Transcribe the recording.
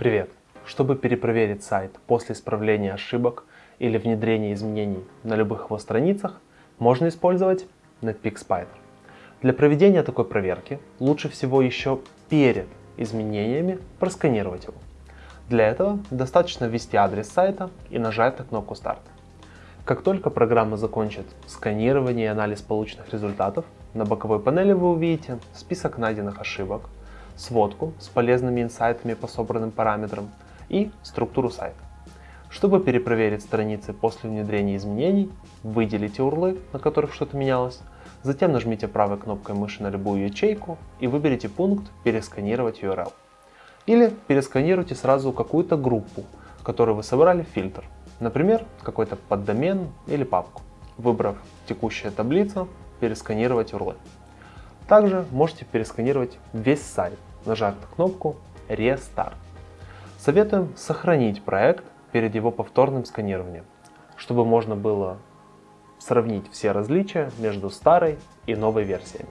Привет! Чтобы перепроверить сайт после исправления ошибок или внедрения изменений на любых его страницах, можно использовать Netpeak Spider. Для проведения такой проверки лучше всего еще перед изменениями просканировать его. Для этого достаточно ввести адрес сайта и нажать на кнопку «Старт». Как только программа закончит сканирование и анализ полученных результатов, на боковой панели вы увидите список найденных ошибок, сводку с полезными инсайтами по собранным параметрам и структуру сайта. Чтобы перепроверить страницы после внедрения изменений, выделите урлы, на которых что-то менялось, затем нажмите правой кнопкой мыши на любую ячейку и выберите пункт «Пересканировать URL». Или пересканируйте сразу какую-то группу, которую вы собрали в фильтр, например, какой-то поддомен или папку. Выбрав «Текущая таблица», пересканировать урлы. Также можете пересканировать весь сайт, нажав на кнопку Restart. Советуем сохранить проект перед его повторным сканированием, чтобы можно было сравнить все различия между старой и новой версиями.